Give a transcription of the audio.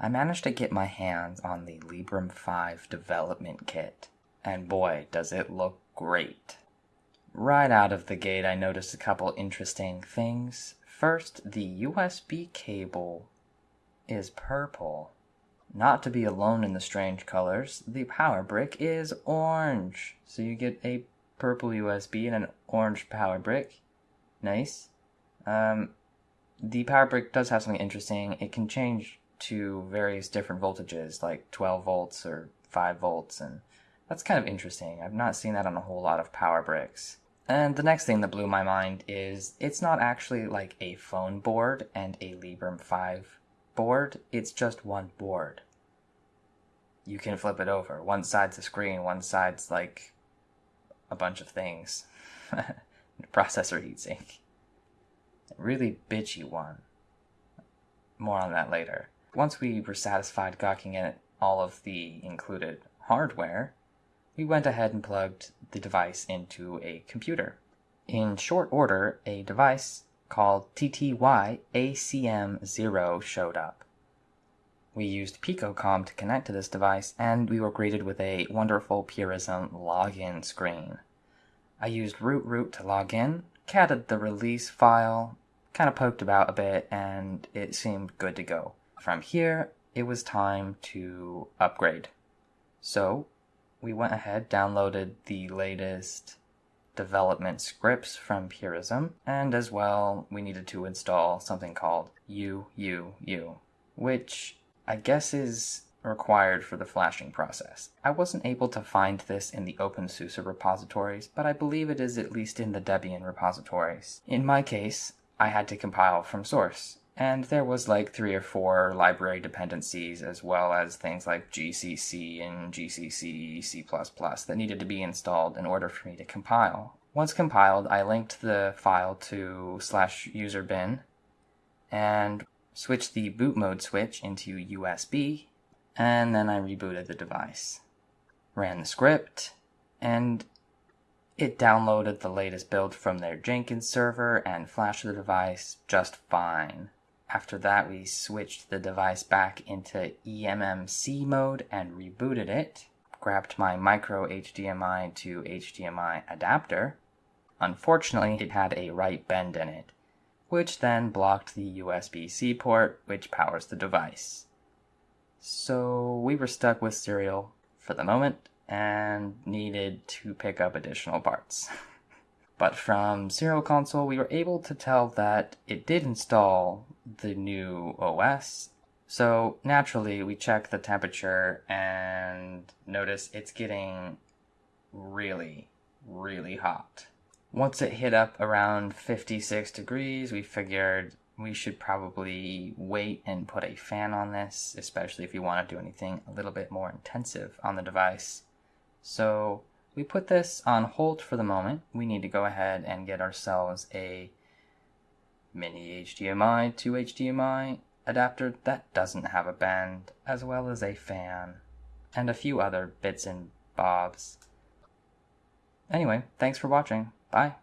I managed to get my hands on the Librem 5 development kit, and boy, does it look great. Right out of the gate, I noticed a couple interesting things. First, the USB cable is purple. Not to be alone in the strange colors, the power brick is orange. So you get a purple USB and an orange power brick. Nice. Um, the power brick does have something interesting. It can change to various different voltages, like 12 volts or 5 volts, and that's kind of interesting. I've not seen that on a whole lot of power bricks. And the next thing that blew my mind is it's not actually like a phone board and a Librem 5 board, it's just one board. You can flip it over. One side's a screen, one side's like a bunch of things. Processor heatsink. Really bitchy one. More on that later. Once we were satisfied gawking at all of the included hardware, we went ahead and plugged the device into a computer. In short order, a device called TTY ACM0 showed up. We used PicoCom to connect to this device, and we were greeted with a wonderful Purism login screen. I used rootroot to log in, catted the release file, kind of poked about a bit, and it seemed good to go. From here, it was time to upgrade. So, we went ahead, downloaded the latest development scripts from Purism, and as well, we needed to install something called UUU, which I guess is required for the flashing process. I wasn't able to find this in the OpenSUSE repositories, but I believe it is at least in the Debian repositories. In my case, I had to compile from source, and there was like three or four library dependencies as well as things like GCC and GCC C++ that needed to be installed in order for me to compile. Once compiled, I linked the file to slash user bin and switched the boot mode switch into USB and then I rebooted the device. Ran the script, and it downloaded the latest build from their Jenkins server and flashed the device just fine. After that, we switched the device back into eMMC mode and rebooted it. Grabbed my micro HDMI to HDMI adapter. Unfortunately, it had a right bend in it, which then blocked the USB-C port, which powers the device. So we were stuck with Serial for the moment and needed to pick up additional parts. but from Serial Console, we were able to tell that it did install the new OS. So naturally, we check the temperature and notice it's getting really, really hot. Once it hit up around 56 degrees, we figured we should probably wait and put a fan on this, especially if you want to do anything a little bit more intensive on the device. So we put this on hold for the moment. We need to go ahead and get ourselves a mini HDMI to HDMI adapter that doesn't have a bend, as well as a fan, and a few other bits and bobs. Anyway, thanks for watching. Bye.